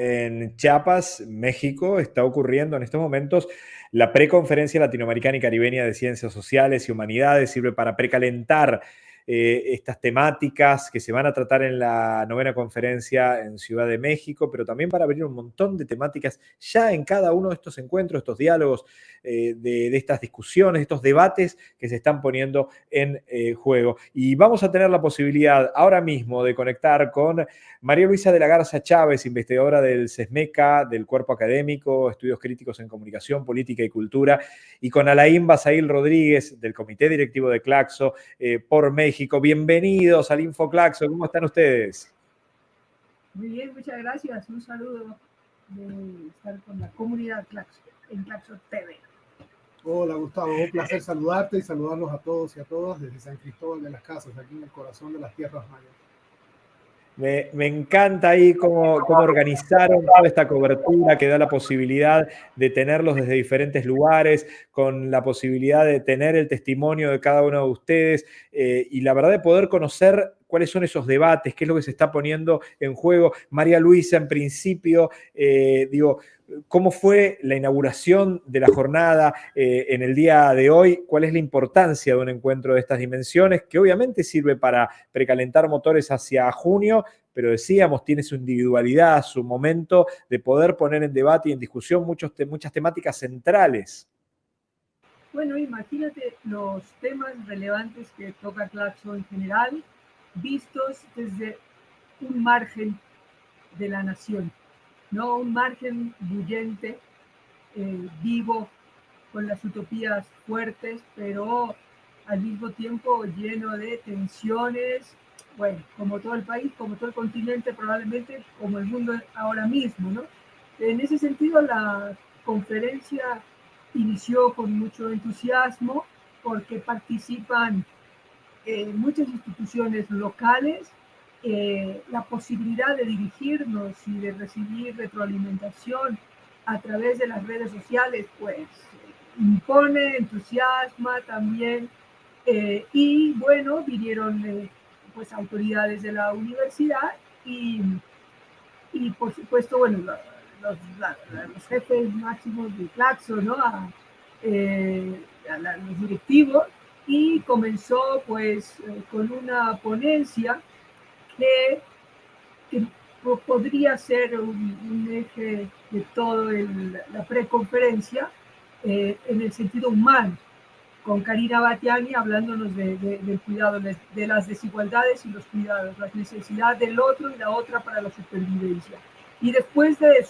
en Chiapas, México, está ocurriendo en estos momentos la preconferencia latinoamericana y caribeña de ciencias sociales y humanidades, sirve para precalentar eh, estas temáticas que se van a tratar en la novena conferencia en Ciudad de México, pero también para abrir un montón de temáticas ya en cada uno de estos encuentros, estos diálogos, eh, de, estas discusiones, estos debates que se están poniendo en eh, juego. Y vamos a tener la posibilidad ahora mismo de conectar con María Luisa de la Garza Chávez, investigadora del CESMECA, del Cuerpo Académico, Estudios Críticos en Comunicación, Política y Cultura, y con Alain Basail Rodríguez, del Comité Directivo de Claxo, por México México. Bienvenidos al InfoClaxo. ¿Cómo están ustedes? Muy bien, muchas gracias. Un saludo de estar con la comunidad Claxo, en Claxo TV. Hola Gustavo, un placer saludarte y saludarlos a todos y a todas desde San Cristóbal de las Casas, aquí en el corazón de las Tierras Mayas. Me, encanta ahí cómo, organizaron toda esta cobertura que da la posibilidad de tenerlos desde diferentes lugares, con la posibilidad de tener el testimonio de cada uno de ustedes eh, y la verdad de poder conocer cuáles son esos debates, qué es lo que se está poniendo en juego. María Luisa, en principio, eh, digo, ¿Cómo fue la inauguración de la jornada eh, en el día de hoy? ¿Cuál es la importancia de un encuentro de estas dimensiones? Que obviamente sirve para precalentar motores hacia junio, pero decíamos, tiene su individualidad, su momento de poder poner en debate y en discusión muchas temáticas centrales. Bueno, imagínate los temas relevantes que toca Claxo en general, vistos desde un margen de la nación ¿no? Un margen bullente, eh, vivo, con las utopías fuertes, pero al mismo tiempo lleno de tensiones, bueno, como todo el país, como todo el continente, probablemente como el mundo ahora mismo, ¿no? En ese sentido, la conferencia inició con mucho entusiasmo porque participan eh, muchas instituciones locales eh, la posibilidad de dirigirnos y de recibir retroalimentación a través de las redes sociales, pues impone, entusiasma también. Eh, y bueno, vinieron eh, pues autoridades de la universidad y, y por supuesto, bueno, los, jefes máximos de Claxo, ¿no? A, a los directivos y comenzó pues con una ponencia que, podría ser un, eje de toda la preconferencia eh, en el sentido humano, con Karina Batiani hablándonos del cuidado de, las desigualdades y los cuidados, la necesidad del otro y la otra para la supervivencia. Y después de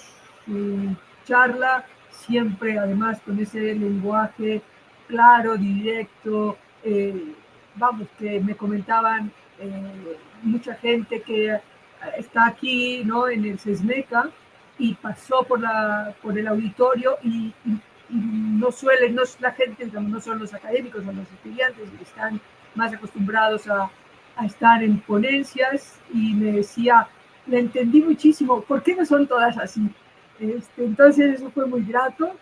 su charla, siempre además con ese lenguaje claro, directo, eh, vamos, que me comentaban eh, mucha gente que está aquí ¿no? en el SESMECA y pasó por, la, por el auditorio y, no suelen, no, la gente, no son los académicos, son los estudiantes que están más acostumbrados a, a estar en ponencias y me decía, le entendí muchísimo, ¿por qué no son todas así? Este, entonces eso fue muy grato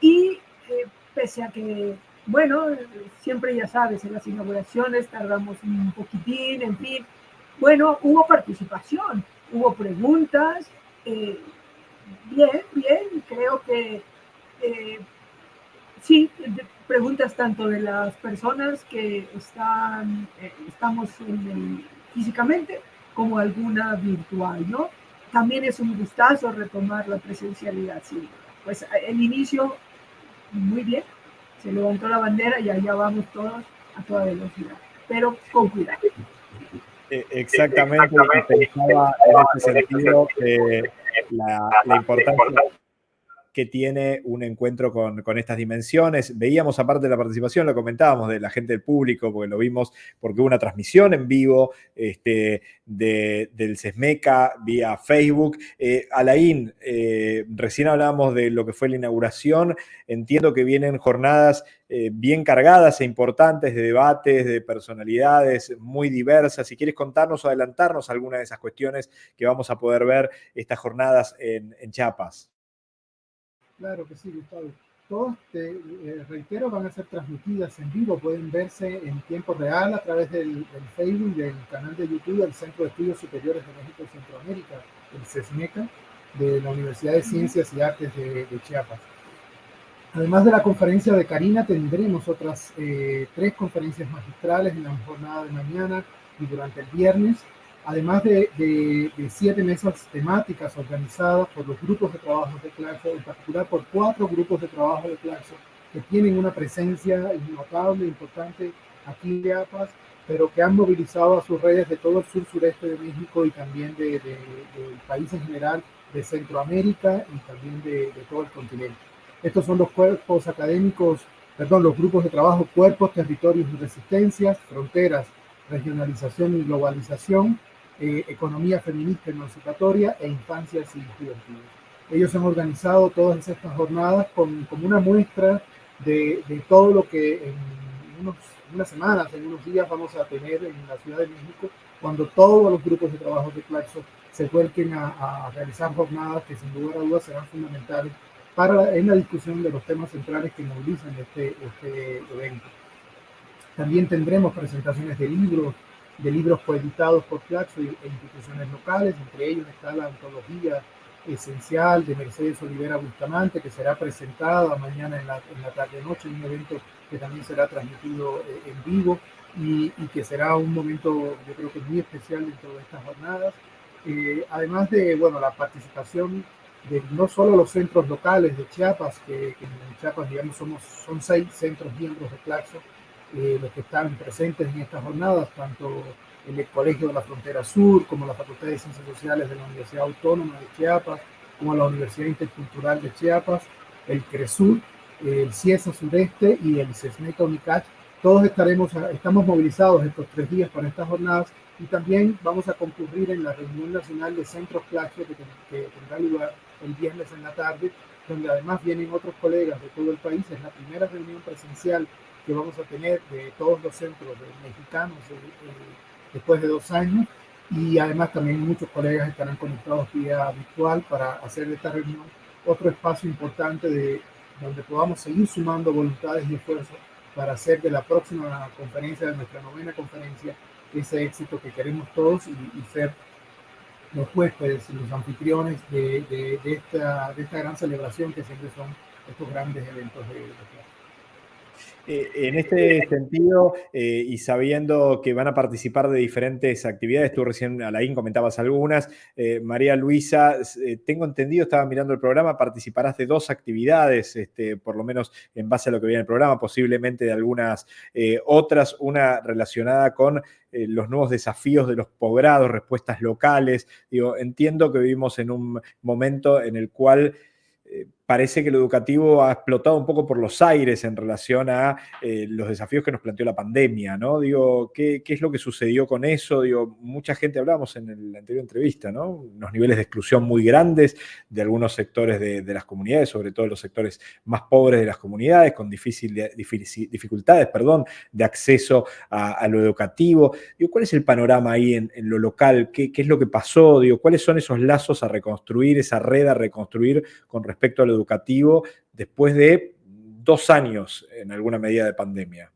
y eh, pese a que bueno, siempre ya sabes, en las inauguraciones tardamos un poquitín, en fin. Bueno, hubo participación, hubo preguntas. Eh, bien, bien, creo que eh, sí, preguntas tanto de las personas que están, eh, estamos físicamente como alguna virtual, ¿no? También es un gustazo retomar la presencialidad, sí. Pues el inicio, muy bien, se levantó la bandera y allá vamos todos a toda velocidad, pero con cuidado. E, exactamente, pensaba en este sentido la importancia que tiene un encuentro con, estas dimensiones. Veíamos, aparte de la participación, lo comentábamos de la gente del público, porque lo vimos, porque hubo una transmisión en vivo este, del CESMECA vía Facebook. Eh, Alain, eh, recién hablábamos de lo que fue la inauguración. Entiendo que vienen jornadas eh, bien cargadas e importantes de debates, de personalidades muy diversas. Si quieres contarnos o adelantarnos alguna de esas cuestiones que vamos a poder ver estas jornadas en, en Chiapas. Claro que sí, Gustavo. Todas, te eh, reitero, van a ser transmitidas en vivo, pueden verse en tiempo real a través del, Facebook y del canal de YouTube del Centro de Estudios Superiores de México y Centroamérica, el CESMECA. de la Universidad de Ciencias y Artes de, Chiapas. Además de la conferencia de Karina, tendremos otras eh, tres conferencias magistrales en la jornada de mañana y durante el viernes, además de, de, siete mesas temáticas organizadas por los grupos de trabajo de Claxo, en particular por cuatro grupos de trabajo de Claxo que tienen una presencia notable, importante aquí en Chiapas, pero que han movilizado a sus redes de todo el sur sureste de México y también de, del país en general, de Centroamérica y también de, todo el continente. Estos son los cuerpos académicos, perdón, los grupos de trabajo, cuerpos, territorios y resistencias, fronteras, regionalización y globalización, eh, economía feminista emancipatoria e infancias y juventudes. Ellos han organizado todas estas jornadas con, como una muestra de, de todo lo que en unos unas semanas, en unos días vamos a tener en la Ciudad de México, cuando todos los grupos de trabajo de Claxo se vuelquen a, realizar jornadas que sin lugar a dudas serán fundamentales para en la discusión de los temas centrales que movilizan este, este evento. También tendremos presentaciones de libros, de libros coeditados por Claxo e instituciones locales, entre ellos está la antología esencial de Mercedes Olivera Bustamante, que será presentada mañana en la, en la tarde-noche, un evento que también será transmitido eh, en vivo y, que será un momento, yo creo que muy especial dentro de estas jornadas. Eh, además de, bueno, la participación de no solo los centros locales de Chiapas, que, en Chiapas, digamos, somos, son seis centros miembros de Claxo, eh, los que están presentes en estas jornadas, tanto el Colegio de la Frontera Sur, como la Facultad de Ciencias Sociales de la Universidad Autónoma de Chiapas, como la Universidad Intercultural de Chiapas, el CRESUR, el CIESA Sureste y el CESNECA UNICACH. Todos estaremos, estamos movilizados estos tres días para estas jornadas y también vamos a concurrir en la reunión nacional de Centros Claxo que, que tendrá lugar el viernes en la tarde, donde además vienen otros colegas de todo el país. Es la primera reunión presencial que vamos a tener de todos los centros mexicanos eh, eh, después de dos años. Y además también muchos colegas estarán conectados vía virtual para hacer de esta reunión otro espacio importante de donde podamos seguir sumando voluntades y esfuerzos para hacer de la próxima conferencia, de nuestra novena conferencia, ese éxito que queremos todos y, ser los huéspedes y los anfitriones de, de, esta, de esta gran celebración que siempre son estos grandes eventos de, de eh, en este sentido, eh, y sabiendo que van a participar de diferentes actividades, tú recién, Alain, comentabas algunas. Eh, María Luisa, tengo entendido, estaba mirando el programa, participarás de dos actividades, este, por lo menos en base a lo que viene el programa, posiblemente de algunas otras, una relacionada con los nuevos desafíos de los posgrados, respuestas locales. Digo, entiendo que vivimos en un momento en el cual parece que lo educativo ha explotado un poco por los aires en relación a eh, los desafíos que nos planteó la pandemia, ¿no? Digo, ¿qué, es lo que sucedió con eso? Digo, mucha gente hablábamos en la anterior entrevista, ¿no? Unos niveles de exclusión muy grandes de algunos sectores de, las comunidades, sobre todo los sectores más pobres de las comunidades, con difícil, dificultades, perdón, de acceso a, lo educativo. Digo, ¿cuál es el panorama ahí en, lo local? ¿Qué, ¿Qué, es lo que pasó? Digo, ¿cuáles son esos lazos a reconstruir, esa red a reconstruir con respecto a lo educativo después de dos años en alguna medida de pandemia.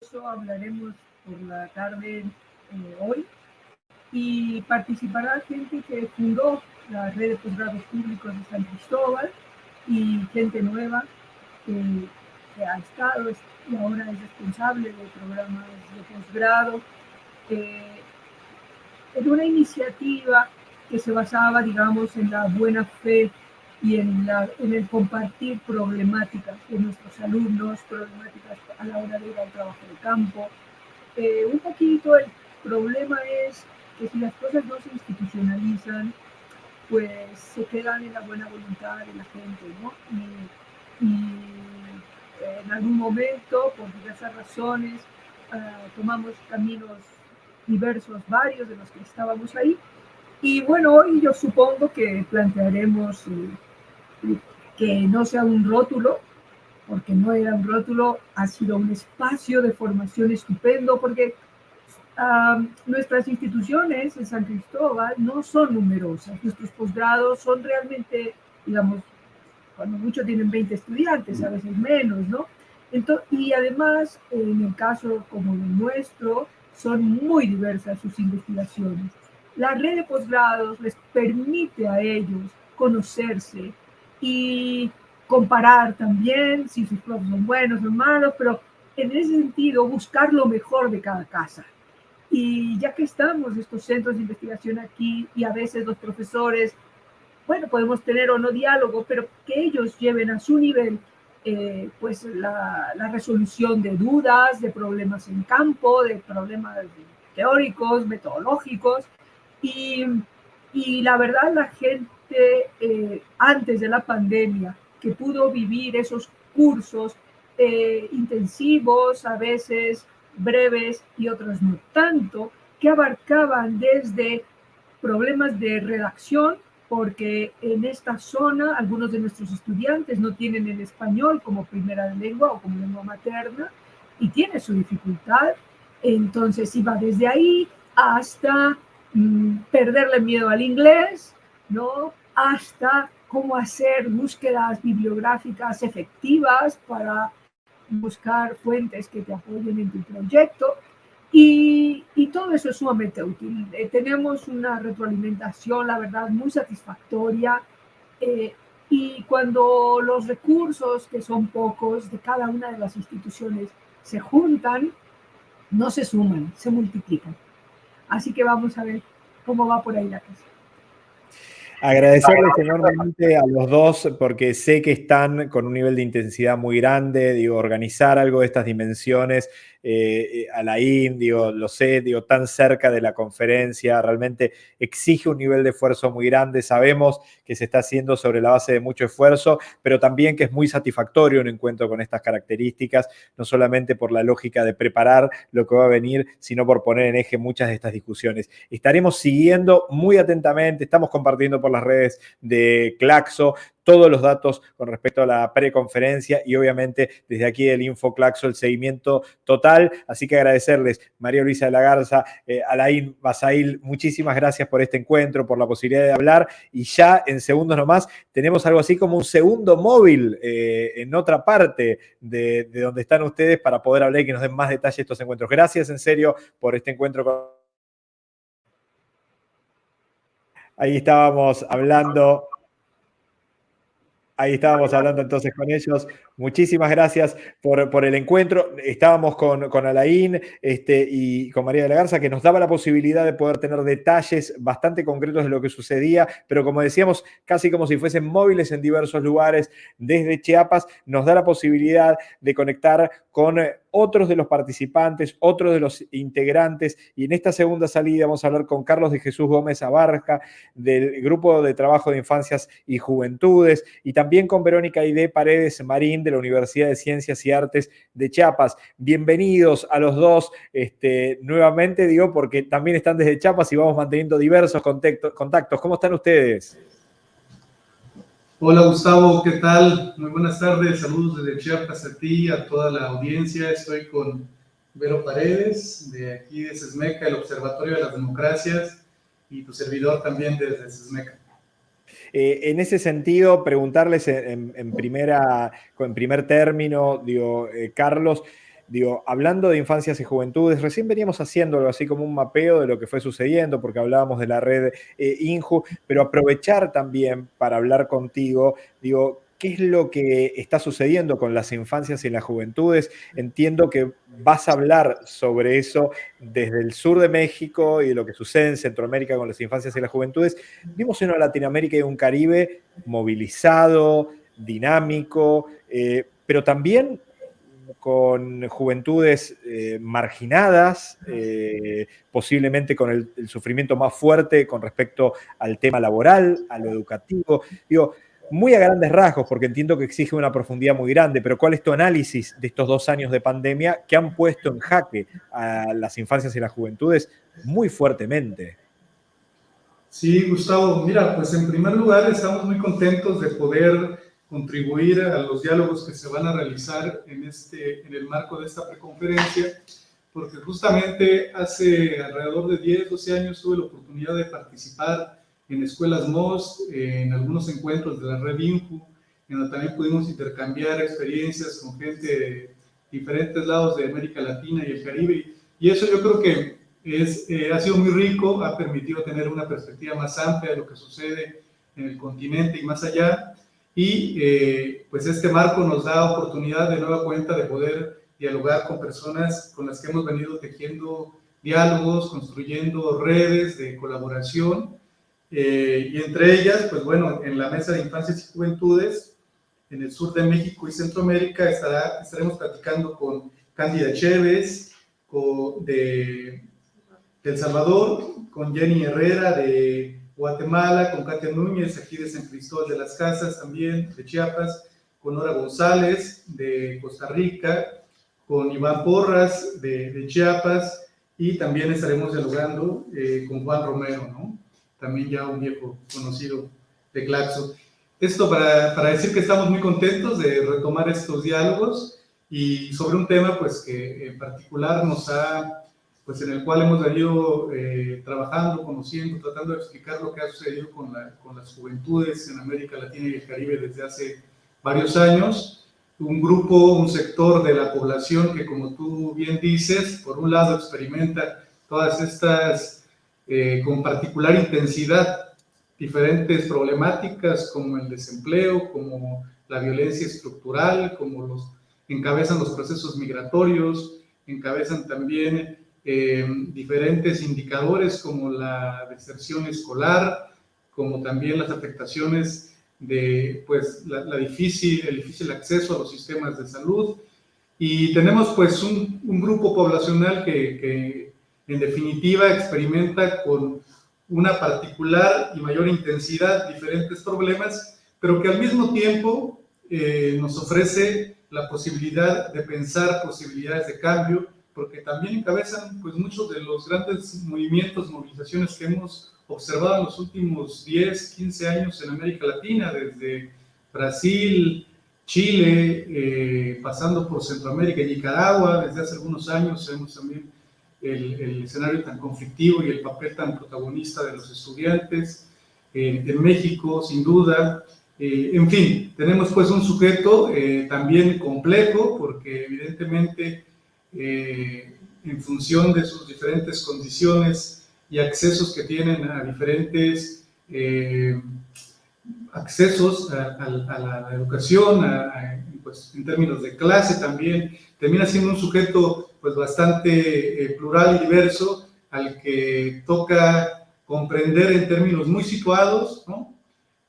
Eso hablaremos por la tarde eh, hoy y participará gente que fundó la red de posgrados públicos de San Cristóbal y gente nueva que, ha estado y ahora es responsable de programas de posgrado. Eh, en una iniciativa que se basaba, digamos, en la buena fe y en, la, en el compartir problemáticas de nuestros alumnos, problemáticas a la hora de ir al trabajo de campo. Eh, un poquito el problema es que si las cosas no se institucionalizan, pues se quedan en la buena voluntad de la gente, ¿no? Y, en algún momento, por diversas razones, ah, tomamos caminos diversos, varios de los que estábamos ahí, y bueno, hoy yo supongo que plantearemos eh, que no sea un rótulo, porque no era un rótulo, ha sido un espacio de formación estupendo, porque nuestras instituciones en San Cristóbal no son numerosas, nuestros posgrados son realmente, digamos, cuando mucho tienen 20 estudiantes, a veces menos, ¿no? Entonces, y además, en el caso como el nuestro, son muy diversas sus investigaciones. La red de posgrados les permite a ellos conocerse y comparar también si sus profes son buenos o malos, pero en ese sentido buscar lo mejor de cada casa. Y ya que estamos estos centros de investigación aquí y a veces los profesores, bueno, podemos tener o no diálogo, pero que ellos lleven a su nivel eh, pues la, la, resolución de dudas, de problemas en campo, de problemas teóricos, metodológicos. Y, y la verdad la gente eh, antes de la pandemia que pudo vivir esos cursos eh, intensivos, a veces breves y otros no tanto, que abarcaban desde problemas de redacción, porque en esta zona algunos de nuestros estudiantes no tienen el español como primera lengua o como lengua materna y tiene su dificultad. Entonces iba desde ahí hasta perderle miedo al inglés, ¿no? hasta cómo hacer búsquedas bibliográficas efectivas para buscar fuentes que te apoyen en tu proyecto. Y, y todo eso es sumamente útil. Eh, tenemos una retroalimentación, la verdad, muy satisfactoria. Eh, y cuando los recursos, que son pocos, de cada una de las instituciones se juntan, no se suman, se multiplican. Así que vamos a ver cómo va por ahí la cosa. Agradecerles enormemente a los dos porque sé que están con un nivel de intensidad muy grande, digo, organizar algo de estas dimensiones eh, a la digo, lo sé, tan cerca de la conferencia, realmente exige un nivel de esfuerzo muy grande, sabemos que se está haciendo sobre la base de mucho esfuerzo, pero también que es muy satisfactorio un encuentro con estas características, no solamente por la lógica de preparar lo que va a venir, sino por poner en eje muchas de estas discusiones. Estaremos siguiendo muy atentamente, estamos compartiendo por las redes de Claxo todos los datos con respecto a la preconferencia y obviamente desde aquí el InfoClaxo el seguimiento total. Así que agradecerles, María Luisa de la Garza, eh, Alain Basail, muchísimas gracias por este encuentro, por la posibilidad de hablar y ya en segundos nomás tenemos algo así como un segundo móvil eh, en otra parte de, de donde están ustedes para poder hablar y que nos den más detalles de estos encuentros. Gracias en serio por este encuentro con Ahí estábamos hablando Ahí estábamos hablando entonces con ellos. Muchísimas gracias por, el encuentro. Estábamos con, con Alain este, y con María de la Garza, que nos daba la posibilidad de poder tener detalles bastante concretos de lo que sucedía, pero como decíamos, casi como si fuesen móviles en diversos lugares desde Chiapas, nos da la posibilidad de conectar con otros de los participantes, otros de los integrantes. Y en esta segunda salida vamos a hablar con Carlos de Jesús Gómez Abarca, del Grupo de Trabajo de Infancias y Juventudes, y también con Verónica Aide Paredes Marín de la Universidad de Ciencias y Artes de Chiapas. Bienvenidos a los dos este, nuevamente, digo, porque también están desde Chiapas y vamos manteniendo diversos contactos. ¿Cómo están ustedes? Hola Gustavo, ¿qué tal? Muy buenas tardes, saludos desde Chiapas a ti, a toda la audiencia. Estoy con Vero Paredes, de aquí de Sesmeca, el Observatorio de las Democracias, y tu servidor también desde Sesmeca. Eh, en ese sentido, preguntarles en, primera, en primer término, digo, eh, Carlos, Digo, hablando de infancias y juventudes, recién veníamos haciendo algo así como un mapeo de lo que fue sucediendo, porque hablábamos de la red eh, INJU, pero aprovechar también para hablar contigo, digo, ¿qué es lo que está sucediendo con las infancias y las juventudes? Entiendo que vas a hablar sobre eso desde el sur de México y de lo que sucede en Centroamérica con las infancias y las juventudes. Vimos una Latinoamérica y un Caribe movilizado, dinámico, eh, pero también con juventudes eh, marginadas, eh, posiblemente con el, sufrimiento más fuerte con respecto al tema laboral, a lo educativo. Digo, muy a grandes rasgos, porque entiendo que exige una profundidad muy grande, pero ¿cuál es tu análisis de estos dos años de pandemia que han puesto en jaque a las infancias y las juventudes muy fuertemente? Sí, Gustavo, mira, pues en primer lugar estamos muy contentos de poder contribuir a los diálogos que se van a realizar en, este, en el marco de esta preconferencia, porque justamente hace alrededor de 10, 12 años tuve la oportunidad de participar en escuelas MOS, en algunos encuentros de la red INJU, en donde también pudimos intercambiar experiencias con gente de diferentes lados de América Latina y el Caribe. Y eso yo creo que es, eh, ha sido muy rico, ha permitido tener una perspectiva más amplia de lo que sucede en el continente y más allá. Y eh, pues este marco nos da oportunidad de nueva cuenta de poder dialogar con personas con las que hemos venido tejiendo diálogos, construyendo redes de colaboración. Eh, y entre ellas, pues bueno, en la Mesa de Infancias y Juventudes, en el sur de México y Centroamérica, estará, estaremos platicando con Cándida Chévez, de, El Salvador, con Jenny Herrera de Guatemala, con Katia Núñez, aquí de San Cristóbal de las Casas también, de Chiapas, con Nora González de Costa Rica, con Iván Porras de, Chiapas, y también estaremos dialogando eh, con Juan Romero, ¿no? también ya un viejo conocido de Glaxo. Esto para, para, decir que estamos muy contentos de retomar estos diálogos y sobre un tema pues que en particular nos ha, pues en el cual hemos venido eh, trabajando, conociendo, tratando de explicar lo que ha sucedido con, la, con las juventudes en América Latina y el Caribe desde hace varios años. Un grupo, un sector de la población que como tú bien dices, por un lado experimenta todas estas, eh, con particular intensidad, diferentes problemáticas como el desempleo, como la violencia estructural, como los encabezan los procesos migratorios, encabezan también eh, diferentes indicadores como la deserción escolar, como también las afectaciones de pues, la, difícil, el difícil acceso a los sistemas de salud. Y tenemos pues un, un grupo poblacional que, que, en definitiva experimenta con una particular y mayor intensidad diferentes problemas, pero que al mismo tiempo eh, nos ofrece la posibilidad de pensar posibilidades de cambio, porque también encabezan pues, muchos de los grandes movimientos, movilizaciones que hemos observado en los últimos 10, 15 años en América Latina, desde Brasil, Chile, eh, pasando por Centroamérica y Nicaragua, desde hace algunos años vemos también el, escenario tan conflictivo y el papel tan protagonista de los estudiantes, eh, en México, sin duda, eh, en fin, tenemos pues un sujeto eh, también complejo porque evidentemente eh, en función de sus diferentes condiciones y accesos que tienen a diferentes accesos a, la, educación, pues, en términos de clase también, termina siendo un sujeto pues bastante plural y diverso al que toca comprender en términos muy situados, ¿no?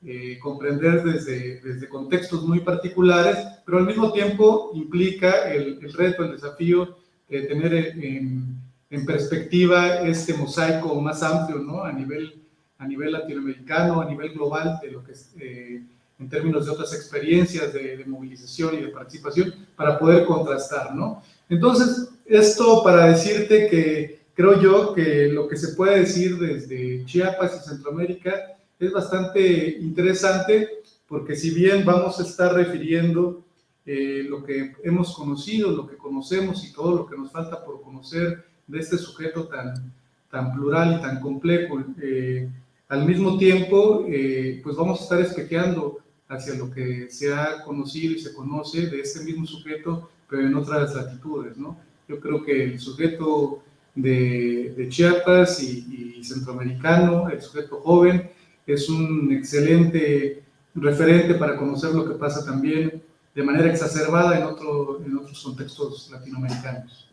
Eh, comprender desde, desde, contextos muy particulares, pero al mismo tiempo implica el, el reto, el desafío de tener en, en, perspectiva este mosaico más amplio, ¿no? A nivel, a nivel latinoamericano, a nivel global, de lo que eh, en términos de otras experiencias de, de, movilización y de participación, para poder contrastar, ¿no? Entonces, esto para decirte que creo yo que lo que se puede decir desde Chiapas y Centroamérica es bastante interesante porque si bien vamos a estar refiriendo eh, lo que hemos conocido, lo que conocemos y todo lo que nos falta por conocer de este sujeto tan, tan plural y tan complejo, eh, al mismo tiempo, eh, pues vamos a estar espejeando hacia lo que se ha conocido y se conoce de este mismo sujeto, pero en otras latitudes, ¿no? Yo creo que el sujeto de, de Chiapas y, y centroamericano, el sujeto joven, es un excelente referente para conocer lo que pasa también de manera exacerbada en, otro, en otros contextos latinoamericanos.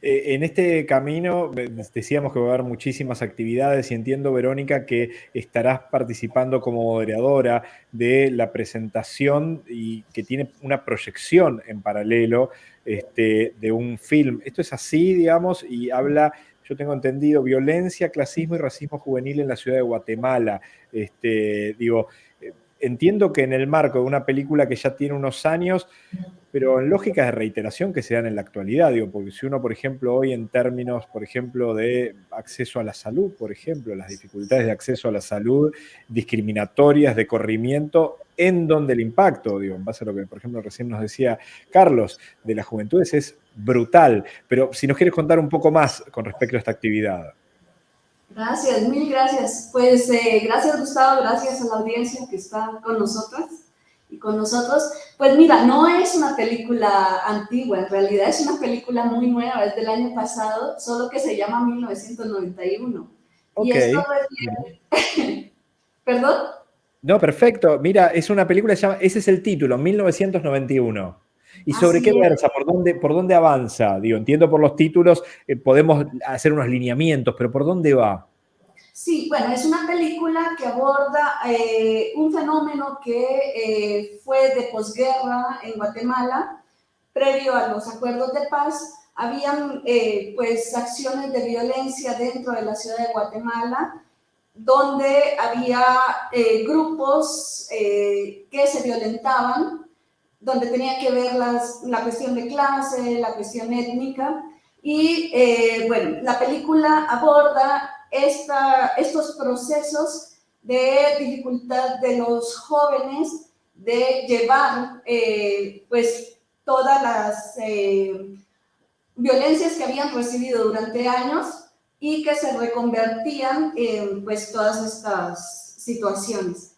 Eh, en este camino decíamos que va a haber muchísimas actividades y entiendo, Verónica, que estarás participando como moderadora de la presentación y que tiene una proyección en paralelo este, de un film. Esto es así, digamos, y habla yo tengo entendido, violencia, clasismo y racismo juvenil en la ciudad de Guatemala. Este, digo, eh, entiendo que en el marco de una película que ya tiene unos años, pero en lógicas de reiteración que se dan en la actualidad, digo, porque si uno, por ejemplo, hoy en términos, por ejemplo, de acceso a la salud, por ejemplo, las dificultades de acceso a la salud, discriminatorias, de corrimiento, en donde el impacto, digo, en base a lo que, por ejemplo, recién nos decía Carlos, de las juventudes es brutal. Pero si nos quieres contar un poco más con respecto a esta actividad. Gracias, mil gracias. Pues eh, gracias Gustavo, gracias a la audiencia que está con nosotras. Y con nosotros. Pues mira, no es una película antigua, en realidad es una película muy nueva, es del año pasado, solo que se llama 1991. Ok. Y esto refiere... ¿Perdón? No, perfecto. Mira, es una película, ese es el título, 1991. ¿Y sobre Así qué es. versa? ¿Por dónde, ¿Por dónde avanza? Digo, entiendo por los títulos, eh, podemos hacer unos lineamientos, pero ¿por dónde va? Sí, bueno, es una película que aborda eh, un fenómeno que eh, fue de posguerra en Guatemala, previo a los acuerdos de paz. Habían eh, pues acciones de violencia dentro de la ciudad de Guatemala, donde había eh, grupos eh, que se violentaban, donde tenía que ver las, la cuestión de clase, la cuestión étnica. Y eh, bueno, la película aborda esta, estos procesos de dificultad de los jóvenes de llevar eh, pues todas las eh, violencias que habían recibido durante años y que se reconvertían en pues todas estas situaciones.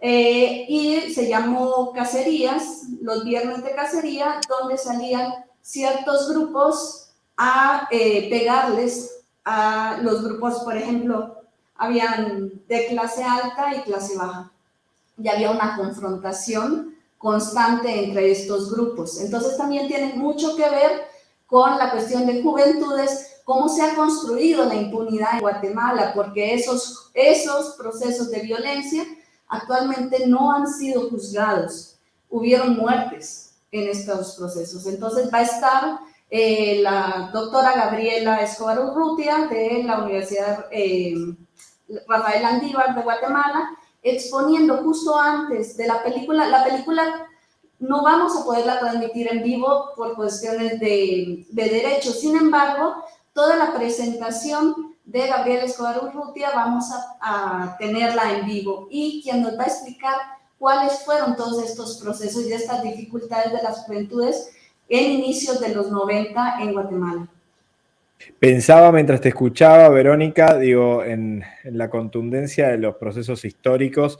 Eh, y se llamó Cacerías, los viernes de cacería, donde salían ciertos grupos a eh, pegarles a los grupos, por ejemplo, habían de clase alta y clase baja. Y había una confrontación constante entre estos grupos. Entonces también tiene mucho que ver con la cuestión de juventudes, cómo se ha construido la impunidad en Guatemala, porque esos, esos procesos de violencia actualmente no han sido juzgados. Hubieron muertes en estos procesos. Entonces va a estar eh, la doctora Gabriela Escobar Urrutia de la Universidad eh, Rafael Andívar de Guatemala, exponiendo justo antes de la película, la película no vamos a poderla transmitir en vivo por cuestiones de, de derechos, sin embargo, toda la presentación de Gabriela Escobar Urrutia vamos a, tenerla en vivo y quien nos va a explicar cuáles fueron todos estos procesos y estas dificultades de las juventudes en inicios de los 90 en Guatemala. Pensaba mientras te escuchaba, Verónica, digo, en la contundencia de los procesos históricos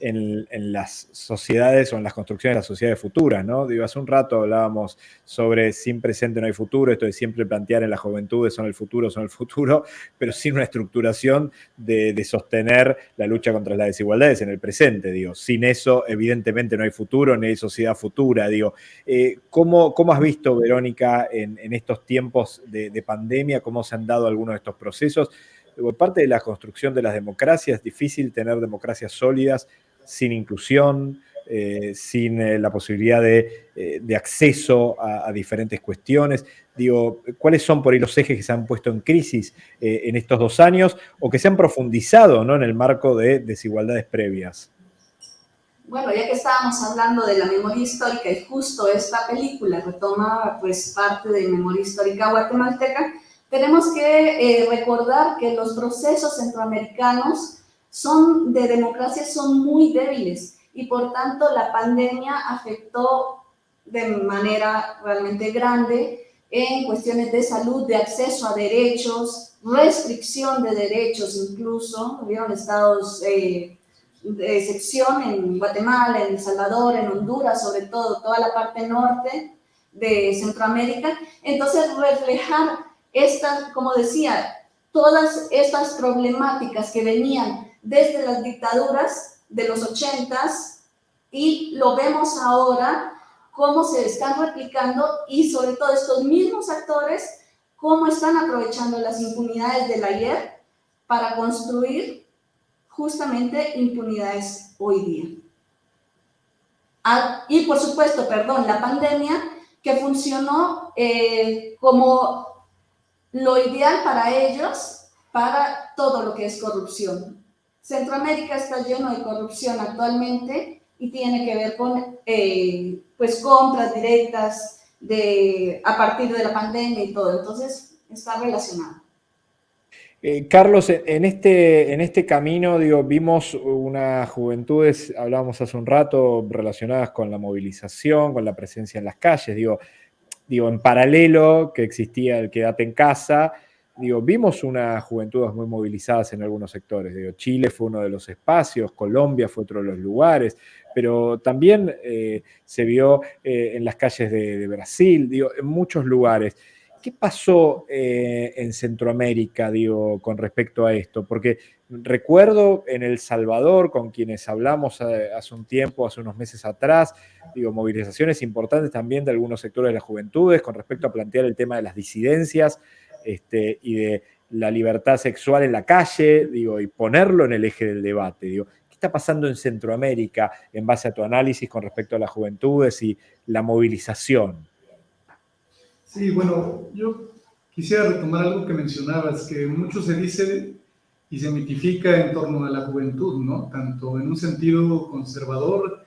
en, en, las sociedades o en las construcciones de las sociedades futuras, ¿no? Digo, hace un rato hablábamos sobre sin presente no hay futuro, esto de siempre plantear en la juventud son el futuro, son el futuro, pero sin una estructuración de, sostener la lucha contra las desigualdades en el presente, digo. Sin eso, evidentemente, no hay futuro, ni hay sociedad futura, digo. Eh, ¿cómo, ¿cómo, has visto, Verónica, en, estos tiempos de, de pandemia, cómo se han dado algunos de estos procesos? Parte de la construcción de las democracias, es difícil tener democracias sólidas sin inclusión, eh, sin eh, la posibilidad de, eh, acceso a, diferentes cuestiones. Digo, ¿cuáles son por ahí los ejes que se han puesto en crisis en estos dos años o que se han profundizado ¿no? en el marco de desigualdades previas? Bueno, ya que estábamos hablando de la memoria histórica y justo esta película retoma pues parte de memoria histórica guatemalteca, tenemos que recordar que los procesos centroamericanos son de democracia son muy débiles y por tanto la pandemia afectó de manera realmente grande en cuestiones de salud, de acceso a derechos, restricción de derechos incluso, hubieron estados eh, de excepción en Guatemala, en El Salvador, en Honduras, sobre todo, toda la parte norte de Centroamérica. Entonces, reflejar estas, como decía, todas estas problemáticas que venían desde las dictaduras de los ochentas y lo vemos ahora cómo se están replicando y sobre todo estos mismos actores cómo están aprovechando las impunidades del ayer para construir justamente impunidades hoy día. Ah, y por supuesto, perdón, la pandemia que funcionó eh, como lo ideal para ellos, para todo lo que es corrupción. Centroamérica está lleno de corrupción actualmente y tiene que ver con eh, pues compras directas de, a partir de la pandemia y todo. Entonces, está relacionado. Eh, Carlos, en este, en este camino, digo, vimos unas juventudes, hablábamos hace un rato, relacionadas con la movilización, con la presencia en las calles, digo, digo en paralelo que existía el quédate en casa, digo, vimos unas juventudes muy movilizadas en algunos sectores. Digo, Chile fue uno de los espacios, Colombia fue otro de los lugares, pero también eh, se vio eh, en las calles de, Brasil, digo, en muchos lugares. ¿Qué pasó eh, en Centroamérica, digo, con respecto a esto? Porque recuerdo en El Salvador, con quienes hablamos hace un tiempo, hace unos meses atrás, digo, movilizaciones importantes también de algunos sectores de las juventudes con respecto a plantear el tema de las disidencias este, y de la libertad sexual en la calle, digo, y ponerlo en el eje del debate. Digo, ¿qué está pasando en Centroamérica en base a tu análisis con respecto a las juventudes y la movilización? Sí, bueno, yo quisiera retomar algo que mencionabas, que mucho se dice y se mitifica en torno a la juventud, ¿no? Tanto en un sentido conservador,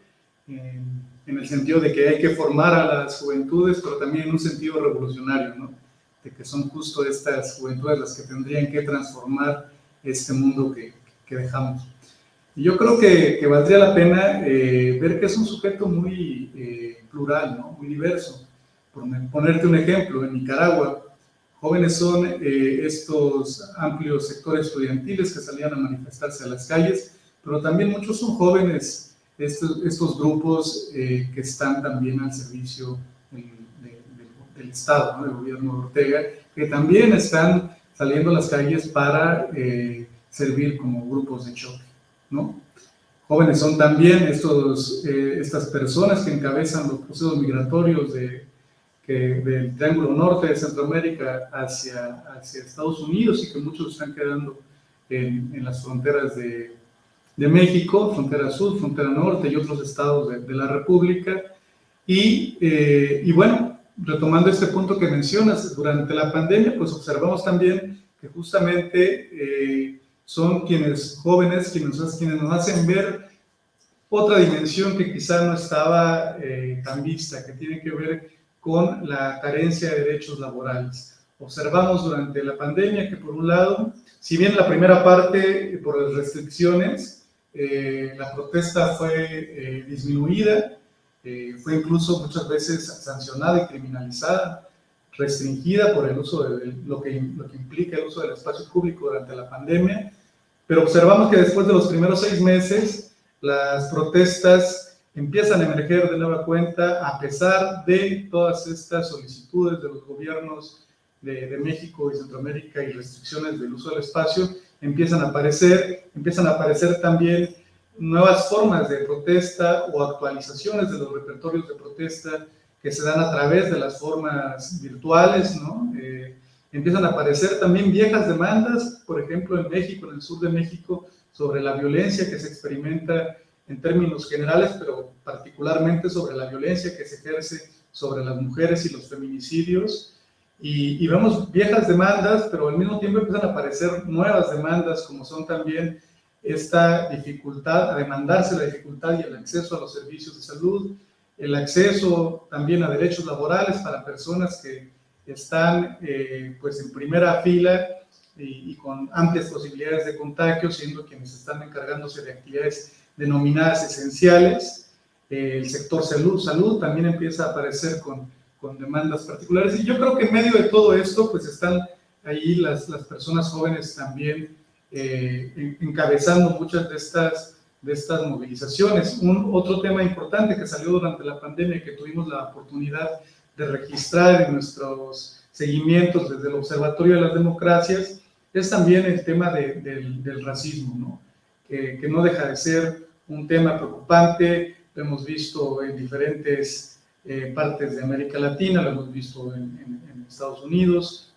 en, en el sentido de que hay que formar a las juventudes, pero también en un sentido revolucionario, ¿no? De que son justo estas juventudes las que tendrían que transformar este mundo que, que dejamos. Y yo creo que, que valdría la pena eh, ver que es un sujeto muy eh, plural, ¿no? muy diverso. Por ponerte un ejemplo, en Nicaragua, jóvenes son eh, estos amplios sectores estudiantiles que salían a manifestarse a las calles, pero también muchos son jóvenes, estos, estos grupos que están también al servicio del Estado, ¿no? del gobierno de Ortega, que también están saliendo a las calles para eh, servir como grupos de choque. ¿no? Jóvenes son también estos, eh, estas personas que encabezan los procesos migratorios de, que, del Triángulo Norte de Centroamérica hacia, hacia Estados Unidos y que muchos están quedando en, en las fronteras de, de, México, frontera sur, frontera norte y otros estados de, de la República. Y, eh, y bueno, retomando este punto que mencionas, durante la pandemia, pues observamos también que justamente eh, son quienes jóvenes, quienes, quienes nos hacen ver otra dimensión que quizá no estaba eh, tan vista, que tiene que ver con la carencia de derechos laborales. Observamos durante la pandemia que por un lado, si bien la primera parte por las restricciones, eh, la protesta fue disminuida, eh, fue incluso muchas veces sancionada y criminalizada, restringida por el uso de, lo, que, lo que implica el uso del espacio público durante la pandemia, pero observamos que después de los primeros seis meses, las protestas empiezan a emerger de nueva cuenta a pesar de todas estas solicitudes de los gobiernos de, de, México y Centroamérica y restricciones del uso del espacio, empiezan a aparecer, empiezan a aparecer también nuevas formas de protesta o actualizaciones de los repertorios de protesta que se dan a través de las formas virtuales, ¿no? Eh, empiezan a aparecer también viejas demandas, por ejemplo, en México, en el sur de México, sobre la violencia que se experimenta en términos generales, pero particularmente sobre la violencia que se ejerce sobre las mujeres y los feminicidios. Y, y vemos viejas demandas, pero al mismo tiempo empiezan a aparecer nuevas demandas, como son también esta dificultad, a demandarse la dificultad y el acceso a los servicios de salud, el acceso también a derechos laborales para personas que están eh, pues en primera fila y, con amplias posibilidades de contagio, siendo quienes están encargándose de actividades denominadas esenciales. Eh, el sector salud, salud también empieza a aparecer con, con demandas particulares. Y yo creo que en medio de todo esto, pues están ahí las, las personas jóvenes también eh, encabezando muchas de estas, de estas movilizaciones. Un otro tema importante que salió durante la pandemia que tuvimos la oportunidad de registrar en nuestros seguimientos desde el Observatorio de las Democracias es también el tema del, racismo, ¿no? Que, no deja de ser un tema preocupante, lo hemos visto en diferentes eh, partes de América Latina, lo hemos visto en, Estados Unidos,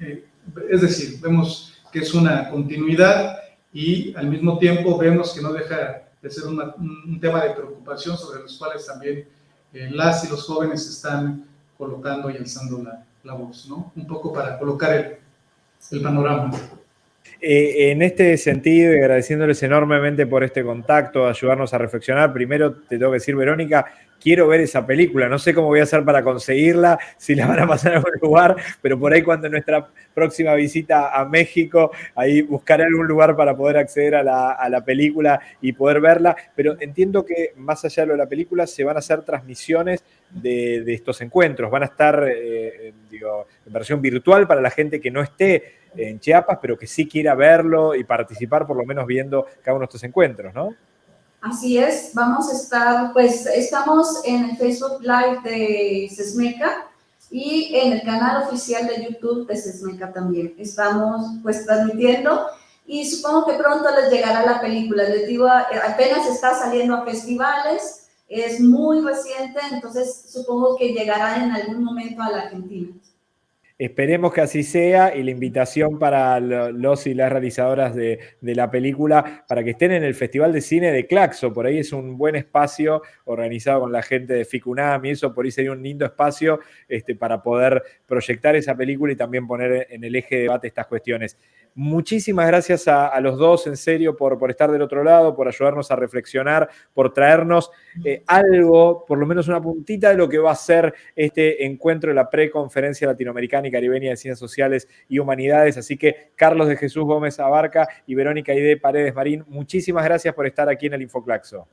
eh, es decir, vemos que es una continuidad y al mismo tiempo vemos que no deja de ser un tema de preocupación sobre los cuales también eh, las y los jóvenes están colocando y alzando la, voz, ¿no? Un poco para colocar el, el panorama. Eh, en este sentido, y agradeciéndoles enormemente por este contacto, ayudarnos a reflexionar, primero te tengo que decir, Verónica, quiero ver esa película, no sé cómo voy a hacer para conseguirla, si la van a pasar a algún lugar, pero por ahí cuando nuestra próxima visita a México, ahí buscaré algún lugar para poder acceder a la, película y poder verla, pero entiendo que más allá de lo de la película se van a hacer transmisiones de, estos encuentros, van a estar eh, en versión virtual para la gente que no esté en Chiapas, pero que sí quiera verlo y participar por lo menos viendo cada uno de estos encuentros, ¿no? Así es, vamos a estar, pues estamos en el Facebook Live de Sesmeca y en el canal oficial de YouTube de Sesmeca también. Estamos pues transmitiendo y supongo que pronto les llegará la película. Les digo, apenas está saliendo a festivales, es muy reciente, entonces supongo que llegará en algún momento a la Argentina. Esperemos que así sea y la invitación para los y las realizadoras de, la película para que estén en el Festival de Cine de Claxo. Por ahí es un buen espacio organizado con la gente de FICUNAM y eso, por ahí sería un lindo espacio este, para poder proyectar esa película y también poner en el eje de debate estas cuestiones. Muchísimas gracias a, los dos, en serio, por, por, estar del otro lado, por ayudarnos a reflexionar, por traernos eh, algo, por lo menos una puntita de lo que va a ser este encuentro de la preconferencia latinoamericana y caribeña de Ciencias Sociales y Humanidades. Así que Carlos de Jesús Gómez Abarca y Verónica Ide Paredes Marín, muchísimas gracias por estar aquí en el Infoclaxo.